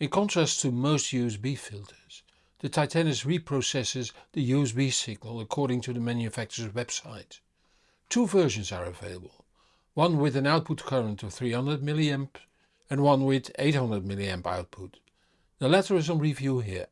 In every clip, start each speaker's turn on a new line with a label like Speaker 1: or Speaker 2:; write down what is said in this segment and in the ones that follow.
Speaker 1: In contrast to most USB filters, the Titanus reprocesses the USB signal according to the manufacturer's website. Two versions are available, one with an output current of 300 mA and one with 800 mA output. The latter is on review here.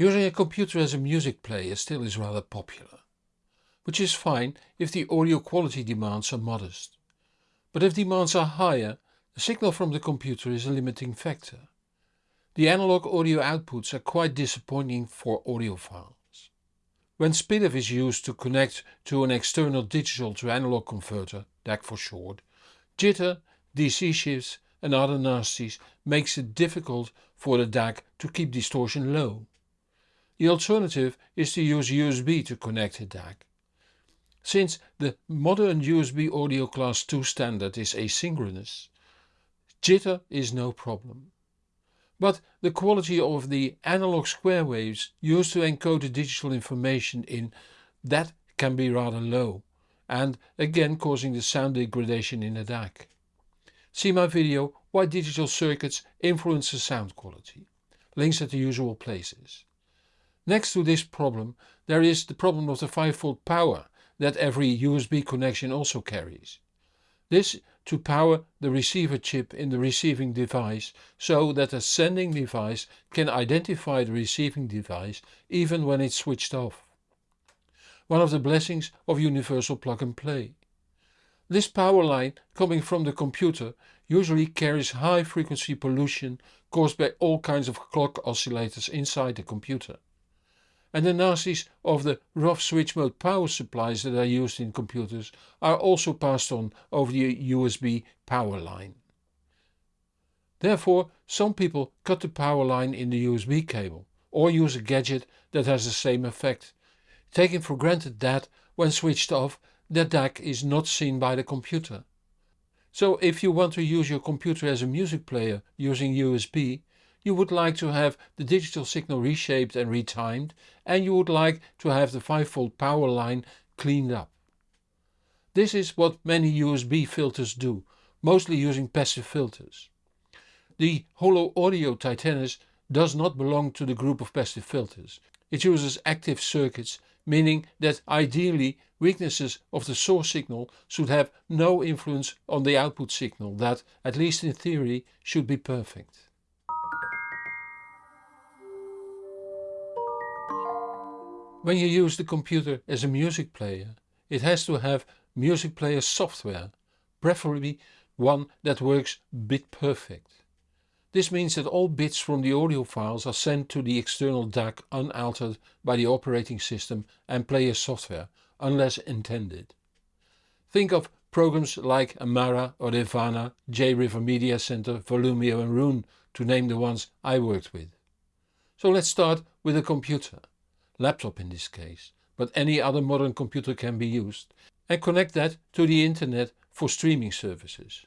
Speaker 1: Using a computer as a music player still is rather popular, which is fine if the audio quality demands are modest. But if demands are higher, the signal from the computer is a limiting factor. The analog audio outputs are quite disappointing for audiophiles. When SPDIF is used to connect to an external digital to analog converter, DAC for short, jitter, DC shifts and other nasties makes it difficult for the DAC to keep distortion low. The alternative is to use USB to connect a DAC. Since the modern USB audio class 2 standard is asynchronous, jitter is no problem. But the quality of the analog square waves used to encode the digital information in that can be rather low and again causing the sound degradation in the DAC. See my video why digital circuits influence the sound quality. Links at the usual places. Next to this problem there is the problem of the 5V power that every USB connection also carries. This to power the receiver chip in the receiving device so that the sending device can identify the receiving device even when it's switched off. One of the blessings of universal plug and play. This power line coming from the computer usually carries high frequency pollution caused by all kinds of clock oscillators inside the computer and the nasties of the rough switch mode power supplies that are used in computers are also passed on over the USB power line. Therefore some people cut the power line in the USB cable or use a gadget that has the same effect, taking for granted that, when switched off, the DAC is not seen by the computer. So if you want to use your computer as a music player using USB, you would like to have the digital signal reshaped and retimed and you would like to have the 5V power line cleaned up. This is what many USB filters do, mostly using passive filters. The Holo Audio Titanus does not belong to the group of passive filters. It uses active circuits, meaning that ideally weaknesses of the source signal should have no influence on the output signal that, at least in theory, should be perfect. When you use the computer as a music player, it has to have music player software, preferably one that works bit perfect. This means that all bits from the audio files are sent to the external DAC unaltered by the operating system and player software, unless intended. Think of programs like Amarra or Audirvana, J-River Media Center, Volumio and Roon to name the ones I worked with. So let's start with a computer laptop in this case, but any other modern computer can be used, and connect that to the internet for streaming services.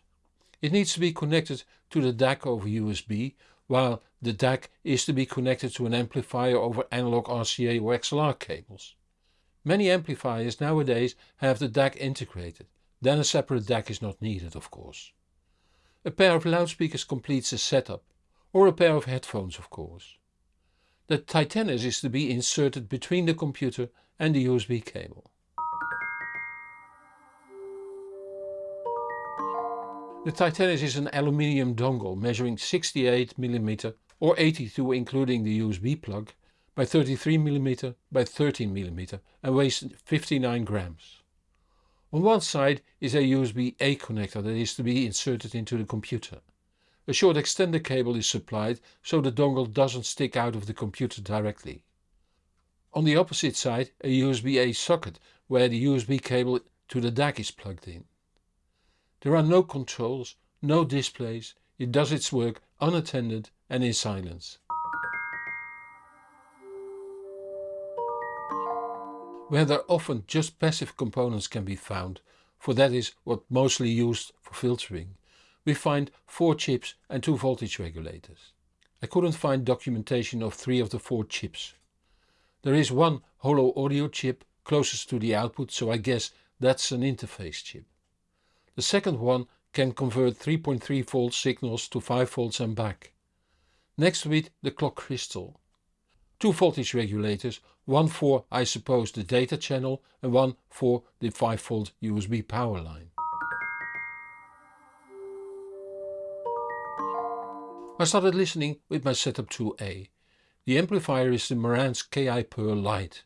Speaker 1: It needs to be connected to the DAC over USB, while the DAC is to be connected to an amplifier over analog RCA or XLR cables. Many amplifiers nowadays have the DAC integrated, then a separate DAC is not needed of course. A pair of loudspeakers completes the setup, or a pair of headphones of course. The Titanus is to be inserted between the computer and the USB cable. The Titanus is an aluminium dongle measuring 68mm or 82 including the USB plug by 33mm by 13mm and weighs 59 grams. On one side is a USB-A connector that is to be inserted into the computer. A short extender cable is supplied so the dongle doesn't stick out of the computer directly. On the opposite side a USB-A socket where the USB cable to the DAC is plugged in. There are no controls, no displays, it does its work unattended and in silence. Where there often just passive components can be found, for that is what mostly used for filtering, we find 4 chips and 2 voltage regulators. I couldn't find documentation of 3 of the 4 chips. There is one holo audio chip, closest to the output so I guess that's an interface chip. The second one can convert 3.3 volt signals to 5 volts and back. Next to it the clock crystal. Two voltage regulators, one for I suppose the data channel and one for the 5 volt USB power line. I started listening with my setup 2A. The amplifier is the Marantz KI Pearl Lite.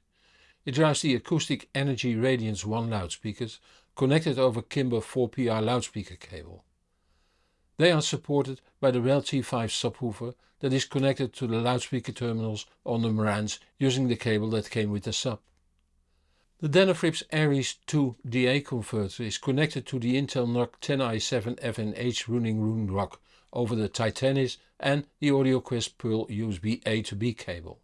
Speaker 1: It drives the acoustic Energy Radiance 1 loudspeakers connected over Kimber 4PR loudspeaker cable. They are supported by the REL T5 subwoofer that is connected to the loudspeaker terminals on the Marantz using the cable that came with the sub. The Denafrips Ares 2 DA converter is connected to the Intel NUC 10i7 FNH running Roon ROCK over the Titanus and the AudioQuest Pearl USB A to B cable.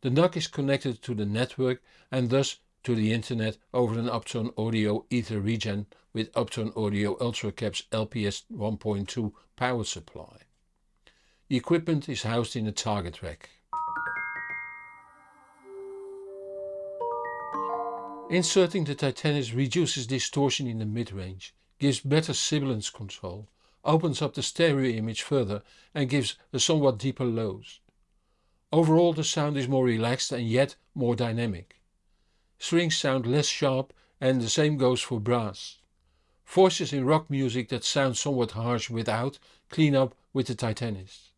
Speaker 1: The NUC is connected to the network and thus to the internet over an Uptone Audio EtherREGEN with Uptone Audio UltraCaps LPS 1.2 power supply. The equipment is housed in a target rack. Inserting the Titanus reduces distortion in the mid-range, gives better sibilance control opens up the stereo image further and gives a somewhat deeper lows. Overall the sound is more relaxed and yet more dynamic. Strings sound less sharp and the same goes for brass. Voices in rock music that sound somewhat harsh without clean up with the Titanus.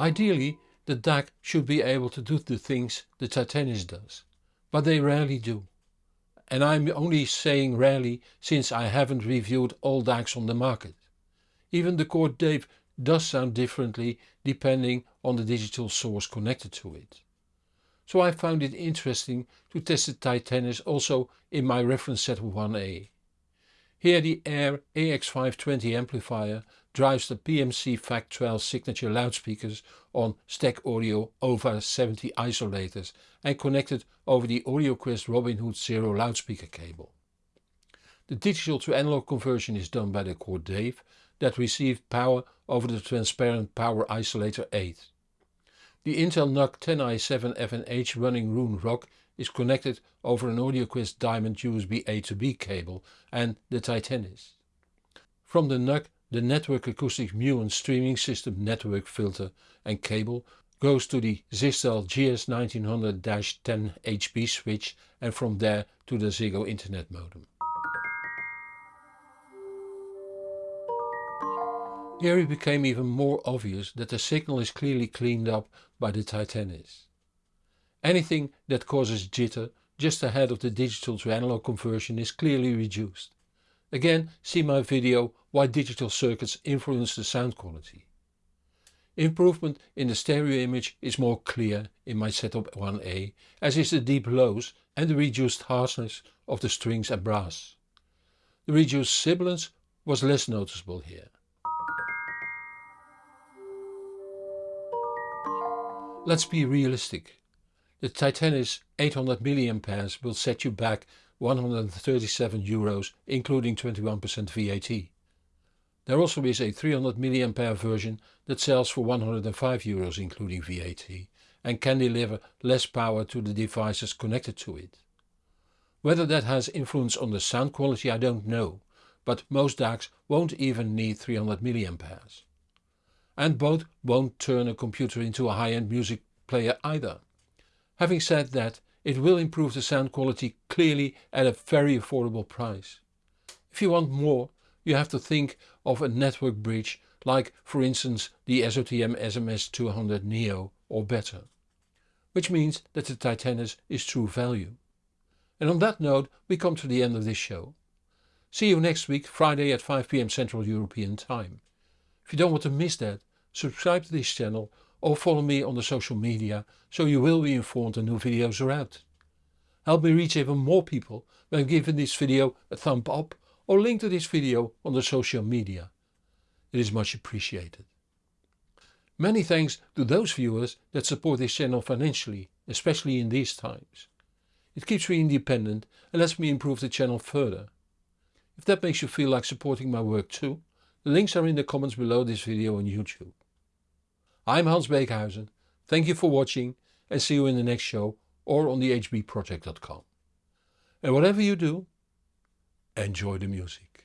Speaker 1: Ideally the DAC should be able to do the things the Titanus does, but they rarely do and I'm only saying rarely since I haven't reviewed all DACs on the market. Even the Chord Dave does sound differently depending on the digital source connected to it. So I found it interesting to test the Titanus also in my reference set 1A. Here the Ayre AX520 amplifier drives the PMC FAC12 signature loudspeakers on Stack Audio Auva 70 isolators and connected over the AudioQuest Robin Hood Zero loudspeaker cable. The digital to analog conversion is done by the Chord Dave that received power over the transparent power isolator 8. The Intel NUC 10i7 FNH running Roon ROCK is connected over an AudioQuest Diamond USB A to B cable and the Titanus. From the NUC the Network Acoustic Muon streaming system network filter and cable goes to the Zyxel GS1900-10HB switch and from there to the Ziggo internet modem. Here it became even more obvious that the signal is clearly cleaned up by the Titanus. Anything that causes jitter just ahead of the digital to analog conversion is clearly reduced. Again see my video why digital circuits influence the sound quality. Improvement in the stereo image is more clear in my setup 1A as is the deep lows and the reduced harshness of the strings and brass. The reduced sibilance was less noticeable here. Let's be realistic. The Titanus 800 mAh will set you back 137 euros including 21% VAT. There also is a 300 mAh version that sells for 105 euros including VAT and can deliver less power to the devices connected to it. Whether that has influence on the sound quality I don't know, but most DACs won't even need 300 mAh. And both won't turn a computer into a high-end music player either. Having said that, it will improve the sound quality clearly at a very affordable price. If you want more, you have to think of a network bridge like for instance the SOTM SMS200 Neo or better. Which means that the Titanus is true value. And on that note we come to the end of this show. See you next week Friday at 5pm Central European Time. If you don't want to miss that, subscribe to this channel or follow me on the social media so you will be informed when new videos are out. Help me reach even more people by giving this video a thumb up or link to this video on the social media. It is much appreciated. Many thanks to those viewers that support this channel financially, especially in these times. It keeps me independent and lets me improve the channel further. If that makes you feel like supporting my work too, links are in the comments below this video on YouTube. I'm Hans Beekhuyzen. Thank you for watching and see you in the next show or on the hbproject.com. And whatever you do, enjoy the music.